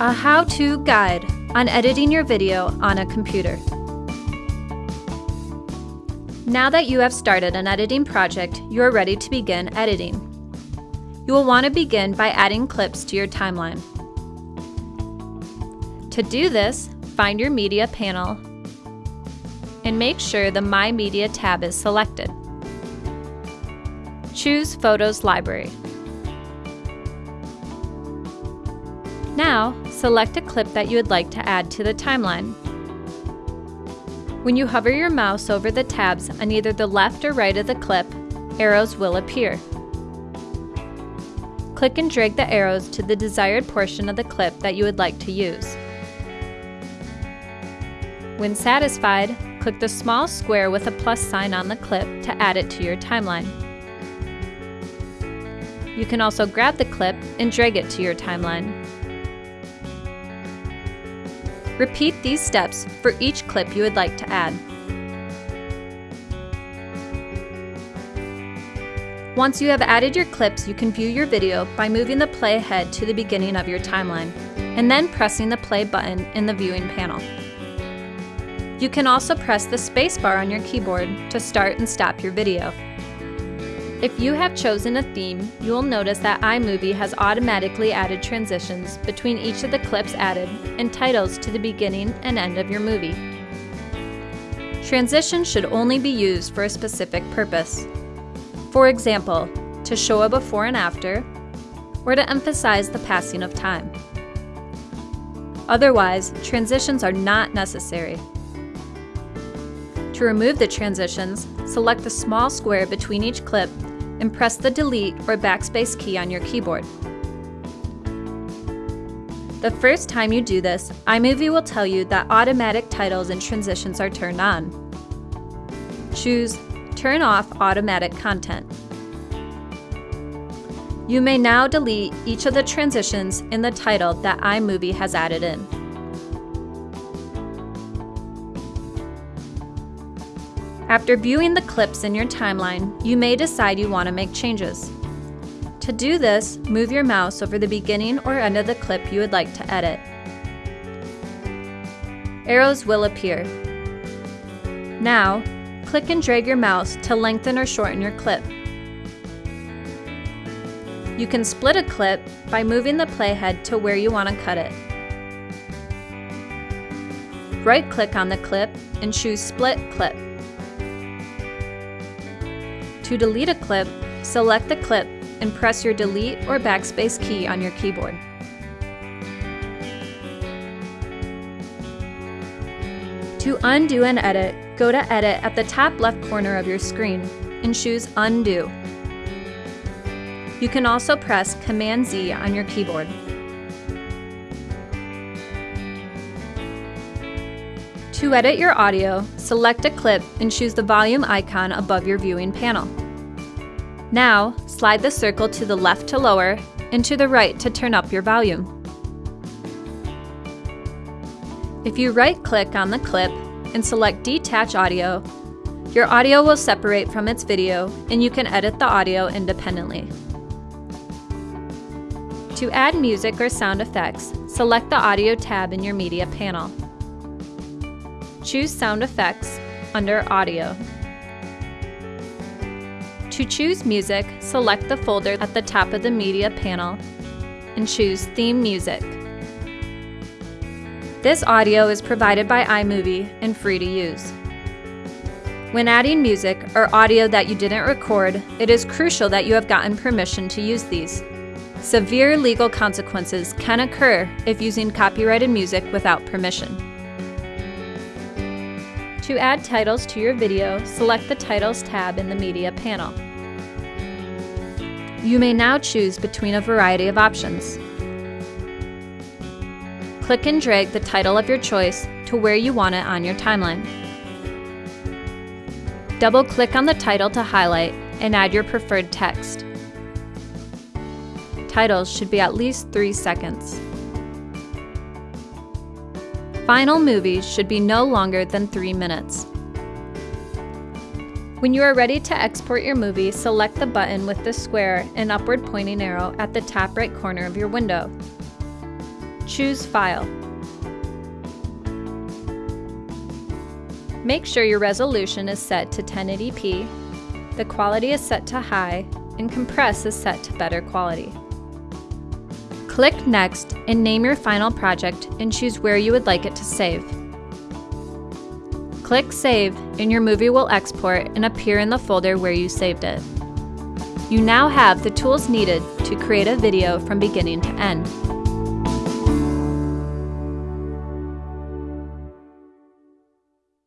a how-to guide on editing your video on a computer. Now that you have started an editing project, you are ready to begin editing. You will want to begin by adding clips to your timeline. To do this, find your Media panel and make sure the My Media tab is selected. Choose Photos Library. Now, select a clip that you would like to add to the timeline. When you hover your mouse over the tabs on either the left or right of the clip, arrows will appear. Click and drag the arrows to the desired portion of the clip that you would like to use. When satisfied, click the small square with a plus sign on the clip to add it to your timeline. You can also grab the clip and drag it to your timeline. Repeat these steps for each clip you would like to add. Once you have added your clips, you can view your video by moving the playhead to the beginning of your timeline, and then pressing the play button in the viewing panel. You can also press the spacebar on your keyboard to start and stop your video. If you have chosen a theme, you will notice that iMovie has automatically added transitions between each of the clips added and titles to the beginning and end of your movie. Transitions should only be used for a specific purpose. For example, to show a before and after, or to emphasize the passing of time. Otherwise, transitions are not necessary. To remove the transitions, select the small square between each clip and press the Delete or Backspace key on your keyboard. The first time you do this, iMovie will tell you that automatic titles and transitions are turned on. Choose Turn off automatic content. You may now delete each of the transitions in the title that iMovie has added in. After viewing the clips in your timeline, you may decide you want to make changes. To do this, move your mouse over the beginning or end of the clip you would like to edit. Arrows will appear. Now, click and drag your mouse to lengthen or shorten your clip. You can split a clip by moving the playhead to where you want to cut it. Right-click on the clip and choose Split Clip. To delete a clip, select the clip and press your Delete or Backspace key on your keyboard. To undo an edit, go to Edit at the top left corner of your screen and choose Undo. You can also press Command-Z on your keyboard. To edit your audio, select a clip and choose the volume icon above your viewing panel. Now, slide the circle to the left to lower and to the right to turn up your volume. If you right-click on the clip and select Detach Audio, your audio will separate from its video and you can edit the audio independently. To add music or sound effects, select the Audio tab in your Media panel. Choose Sound Effects under Audio. To choose music, select the folder at the top of the Media panel and choose Theme Music. This audio is provided by iMovie and free to use. When adding music or audio that you didn't record, it is crucial that you have gotten permission to use these. Severe legal consequences can occur if using copyrighted music without permission. To add titles to your video, select the Titles tab in the Media panel. You may now choose between a variety of options. Click and drag the title of your choice to where you want it on your timeline. Double-click on the title to highlight and add your preferred text. Titles should be at least 3 seconds. Final movies should be no longer than 3 minutes. When you are ready to export your movie, select the button with the square and upward pointing arrow at the top right corner of your window. Choose File. Make sure your resolution is set to 1080p, the quality is set to high, and compress is set to better quality. Click Next and name your final project and choose where you would like it to save. Click Save and your movie will export and appear in the folder where you saved it. You now have the tools needed to create a video from beginning to end.